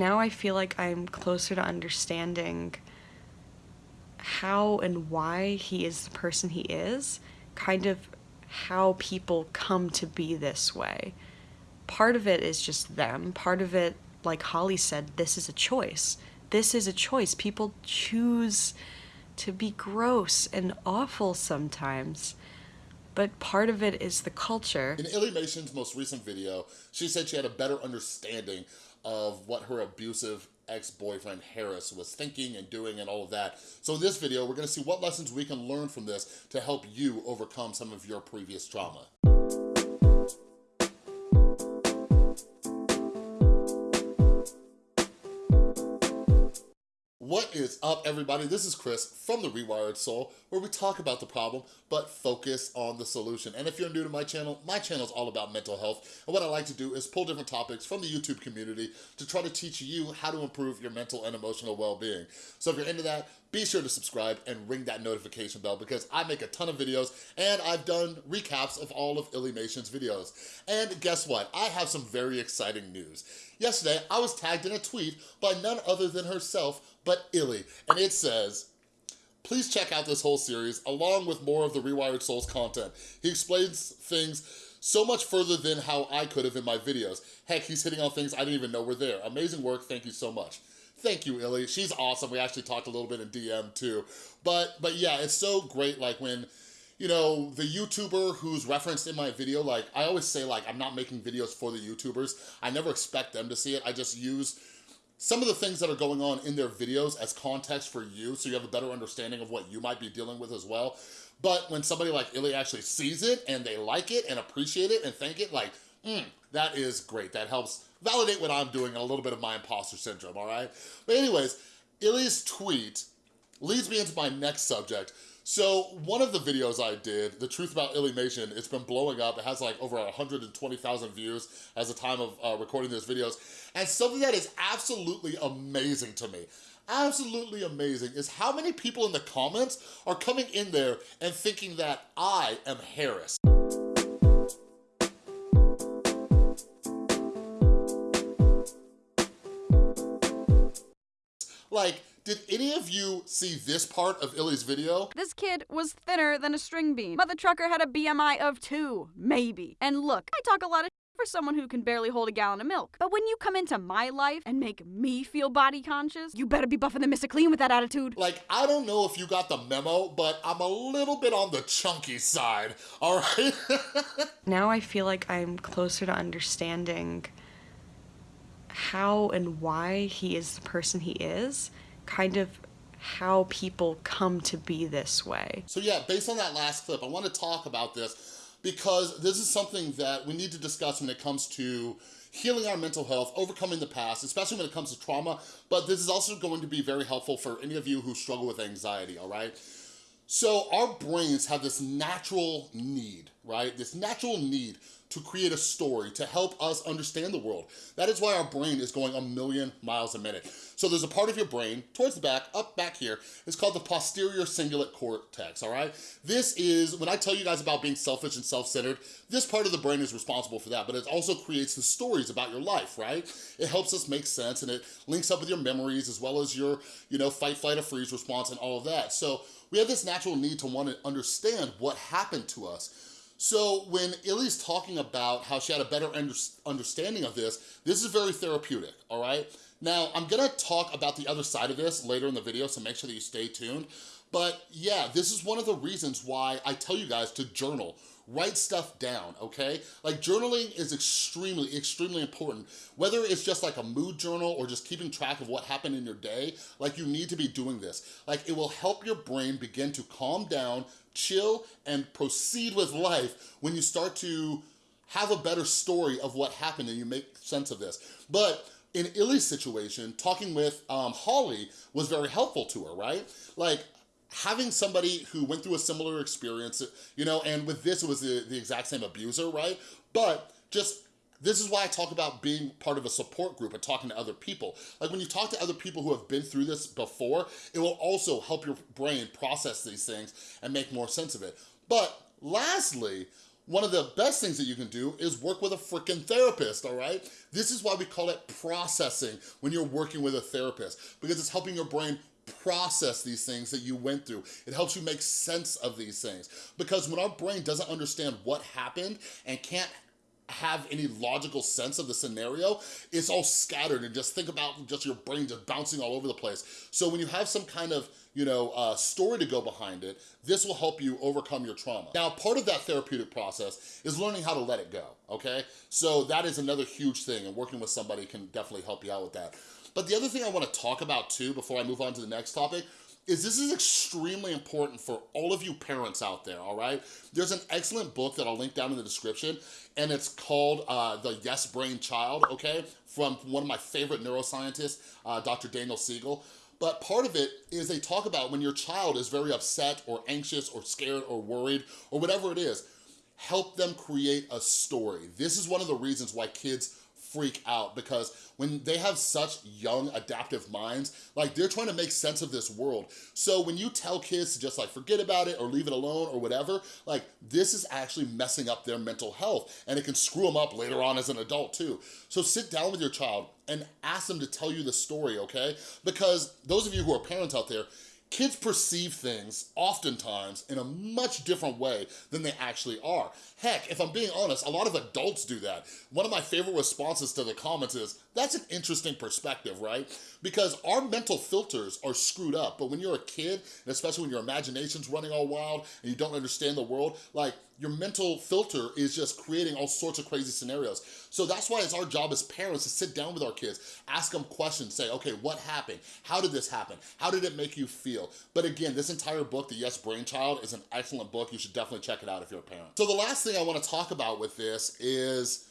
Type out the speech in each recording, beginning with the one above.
Now I feel like I'm closer to understanding how and why he is the person he is, kind of how people come to be this way. Part of it is just them, part of it, like Holly said, this is a choice. This is a choice. People choose to be gross and awful sometimes. But part of it is the culture. In Illymation's most recent video, she said she had a better understanding of what her abusive ex-boyfriend Harris was thinking and doing and all of that. So in this video, we're gonna see what lessons we can learn from this to help you overcome some of your previous trauma. What is up, everybody? This is Chris from The Rewired Soul, where we talk about the problem, but focus on the solution. And if you're new to my channel, my channel is all about mental health. And what I like to do is pull different topics from the YouTube community to try to teach you how to improve your mental and emotional well-being. So if you're into that, be sure to subscribe and ring that notification bell because I make a ton of videos and I've done recaps of all of Illymation's videos. And guess what? I have some very exciting news. Yesterday, I was tagged in a tweet by none other than herself, but Illy, and it says, Please check out this whole series along with more of the Rewired Souls content. He explains things so much further than how I could have in my videos. Heck, he's hitting on things I didn't even know were there. Amazing work, thank you so much. Thank you, Illy. She's awesome. We actually talked a little bit in DM too. But, but yeah, it's so great like when, you know, the YouTuber who's referenced in my video, like I always say like I'm not making videos for the YouTubers. I never expect them to see it. I just use some of the things that are going on in their videos as context for you so you have a better understanding of what you might be dealing with as well. But when somebody like Illy actually sees it and they like it and appreciate it and thank it, like, mm, that is great. That helps validate what I'm doing and a little bit of my imposter syndrome, all right? But anyways, Illy's tweet leads me into my next subject. So one of the videos I did, The Truth About Illymation, it's been blowing up. It has like over 120,000 views as the time of uh, recording these videos. And something that is absolutely amazing to me, absolutely amazing, is how many people in the comments are coming in there and thinking that I am Harris. Like, did any of you see this part of Illy's video? This kid was thinner than a string bean. Mother trucker had a BMI of two, maybe. And look, I talk a lot of for someone who can barely hold a gallon of milk. But when you come into my life and make me feel body conscious, you better be buffing the Mr. Clean with that attitude. Like, I don't know if you got the memo, but I'm a little bit on the chunky side, all right? now I feel like I'm closer to understanding how and why he is the person he is kind of how people come to be this way. So yeah, based on that last clip, I want to talk about this because this is something that we need to discuss when it comes to healing our mental health, overcoming the past, especially when it comes to trauma, but this is also going to be very helpful for any of you who struggle with anxiety, all right? So our brains have this natural need, right? This natural need to create a story to help us understand the world. That is why our brain is going a million miles a minute. So there's a part of your brain towards the back, up back here, it's called the posterior cingulate cortex, all right? This is, when I tell you guys about being selfish and self-centered, this part of the brain is responsible for that, but it also creates the stories about your life, right? It helps us make sense and it links up with your memories as well as your, you know, fight, flight, or freeze response and all of that. So we have this natural need to want to understand what happened to us. So when Illy's talking about how she had a better under understanding of this, this is very therapeutic, all right? Now, I'm gonna talk about the other side of this later in the video, so make sure that you stay tuned. But yeah, this is one of the reasons why I tell you guys to journal write stuff down, okay? Like journaling is extremely, extremely important. Whether it's just like a mood journal or just keeping track of what happened in your day, like you need to be doing this. Like it will help your brain begin to calm down, chill, and proceed with life when you start to have a better story of what happened and you make sense of this. But in Illy's situation, talking with um, Holly was very helpful to her, right? Like, having somebody who went through a similar experience, you know, and with this, it was the, the exact same abuser, right? But just this is why I talk about being part of a support group and talking to other people. Like when you talk to other people who have been through this before, it will also help your brain process these things and make more sense of it. But lastly, one of the best things that you can do is work with a freaking therapist, all right? This is why we call it processing when you're working with a therapist, because it's helping your brain process these things that you went through. It helps you make sense of these things. Because when our brain doesn't understand what happened and can't have any logical sense of the scenario, it's all scattered and just think about just your brain just bouncing all over the place. So when you have some kind of you know, uh, story to go behind it, this will help you overcome your trauma. Now, part of that therapeutic process is learning how to let it go, okay? So that is another huge thing and working with somebody can definitely help you out with that. But the other thing I wanna talk about too, before I move on to the next topic, is this is extremely important for all of you parents out there, all right? There's an excellent book that I'll link down in the description, and it's called uh, The Yes Brain Child, okay? From one of my favorite neuroscientists, uh, Dr. Daniel Siegel. But part of it is they talk about when your child is very upset or anxious or scared or worried or whatever it is, help them create a story. This is one of the reasons why kids freak out because when they have such young adaptive minds, like they're trying to make sense of this world. So when you tell kids to just like forget about it or leave it alone or whatever, like this is actually messing up their mental health and it can screw them up later on as an adult too. So sit down with your child and ask them to tell you the story, okay? Because those of you who are parents out there, kids perceive things oftentimes in a much different way than they actually are. Heck, if I'm being honest, a lot of adults do that. One of my favorite responses to the comments is, that's an interesting perspective, right? Because our mental filters are screwed up, but when you're a kid, and especially when your imagination's running all wild and you don't understand the world, like your mental filter is just creating all sorts of crazy scenarios. So that's why it's our job as parents to sit down with our kids, ask them questions, say, okay, what happened? How did this happen? How did it make you feel? But again, this entire book, The Yes Brainchild, is an excellent book. You should definitely check it out if you're a parent. So the last thing I wanna talk about with this is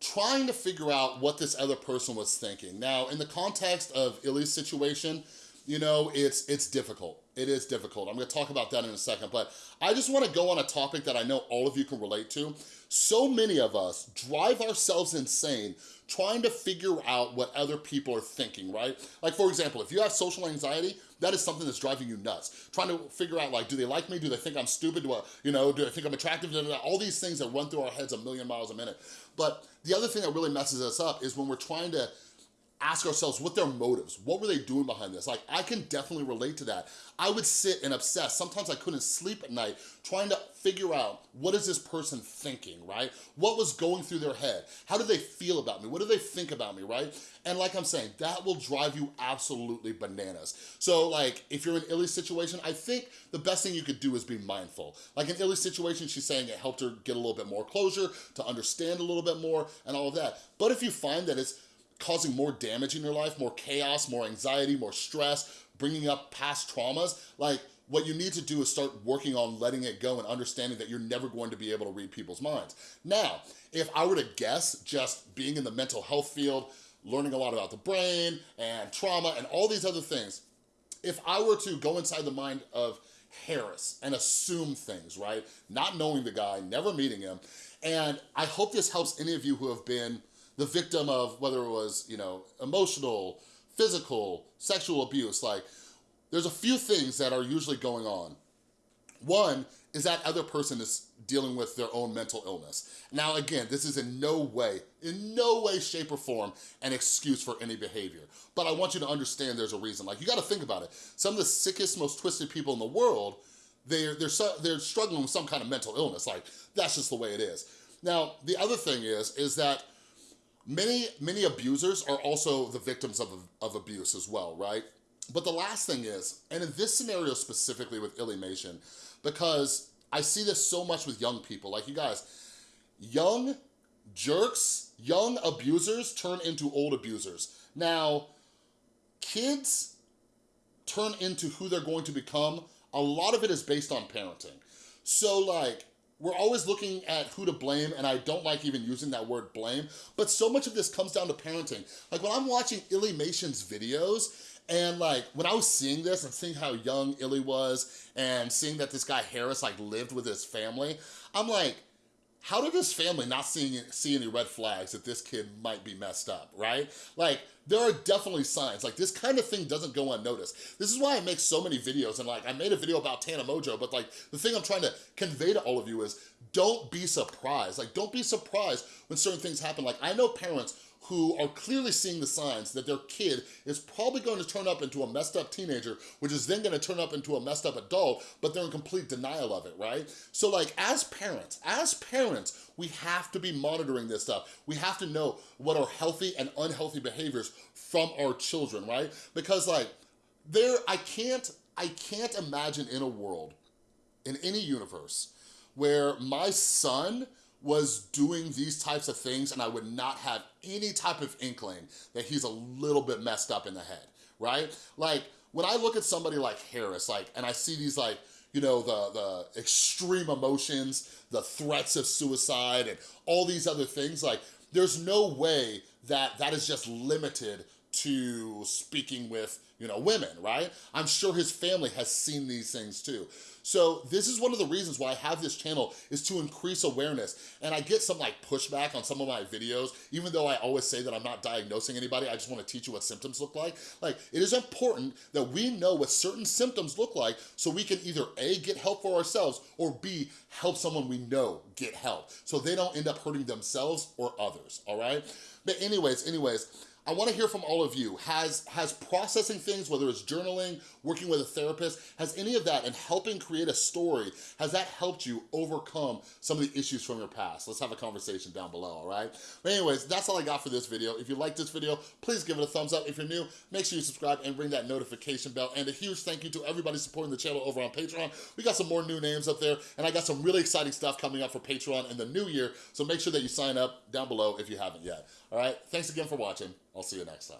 trying to figure out what this other person was thinking. Now, in the context of Illy's situation, you know, it's it's difficult. It is difficult. I'm gonna talk about that in a second, but I just wanna go on a topic that I know all of you can relate to. So many of us drive ourselves insane trying to figure out what other people are thinking, right? Like for example, if you have social anxiety, that is something that's driving you nuts. Trying to figure out like, do they like me? Do they think I'm stupid? Do I, you know, do they think I'm attractive? All these things that run through our heads a million miles a minute. But the other thing that really messes us up is when we're trying to ask ourselves what their motives, what were they doing behind this? Like, I can definitely relate to that. I would sit and obsess. Sometimes I couldn't sleep at night trying to figure out what is this person thinking, right? What was going through their head? How do they feel about me? What do they think about me, right? And like I'm saying, that will drive you absolutely bananas. So like, if you're in Illy's situation, I think the best thing you could do is be mindful. Like in Illy's situation, she's saying it helped her get a little bit more closure, to understand a little bit more, and all of that. But if you find that it's causing more damage in your life, more chaos, more anxiety, more stress, bringing up past traumas, like what you need to do is start working on letting it go and understanding that you're never going to be able to read people's minds. Now, if I were to guess, just being in the mental health field, learning a lot about the brain and trauma and all these other things, if I were to go inside the mind of Harris and assume things, right? Not knowing the guy, never meeting him. And I hope this helps any of you who have been the victim of whether it was, you know, emotional, physical, sexual abuse, like there's a few things that are usually going on. One is that other person is dealing with their own mental illness. Now again, this is in no way, in no way, shape or form an excuse for any behavior. But I want you to understand there's a reason. Like you gotta think about it. Some of the sickest, most twisted people in the world, they're, they're, they're struggling with some kind of mental illness. Like that's just the way it is. Now, the other thing is, is that Many, many abusers are also the victims of, of abuse as well, right? But the last thing is, and in this scenario specifically with Illymation, because I see this so much with young people, like you guys, young jerks, young abusers turn into old abusers. Now, kids turn into who they're going to become. A lot of it is based on parenting. So like, we're always looking at who to blame, and I don't like even using that word blame, but so much of this comes down to parenting. Like when I'm watching Illy Illymation's videos, and like, when I was seeing this and seeing how young Illy was, and seeing that this guy Harris like lived with his family, I'm like, how did his family not see, see any red flags that this kid might be messed up, right? Like, there are definitely signs. Like, this kind of thing doesn't go unnoticed. This is why I make so many videos, and like, I made a video about Tana Mongeau, but like, the thing I'm trying to convey to all of you is, don't be surprised. Like, don't be surprised when certain things happen. Like, I know parents who are clearly seeing the signs that their kid is probably going to turn up into a messed up teenager, which is then gonna turn up into a messed up adult, but they're in complete denial of it, right? So like, as parents, as parents, we have to be monitoring this stuff. We have to know what are healthy and unhealthy behaviors from our children, right? Because like, there, I can't, I can't imagine in a world, in any universe, where my son was doing these types of things and I would not have any type of inkling that he's a little bit messed up in the head, right? Like, when I look at somebody like Harris, like, and I see these like, you know, the, the extreme emotions, the threats of suicide and all these other things, like, there's no way that that is just limited to speaking with, you know, women, right? I'm sure his family has seen these things too. So this is one of the reasons why I have this channel is to increase awareness. And I get some like pushback on some of my videos, even though I always say that I'm not diagnosing anybody, I just wanna teach you what symptoms look like. Like, it is important that we know what certain symptoms look like so we can either A, get help for ourselves, or B, help someone we know get help. So they don't end up hurting themselves or others, all right? But anyways, anyways, I wanna hear from all of you. Has, has processing things, whether it's journaling, working with a therapist, has any of that and helping create a story, has that helped you overcome some of the issues from your past? Let's have a conversation down below, all right? But anyways, that's all I got for this video. If you like this video, please give it a thumbs up. If you're new, make sure you subscribe and ring that notification bell. And a huge thank you to everybody supporting the channel over on Patreon. We got some more new names up there, and I got some really exciting stuff coming up for Patreon in the new year, so make sure that you sign up down below if you haven't yet. All right, thanks again for watching. I'll see you next time.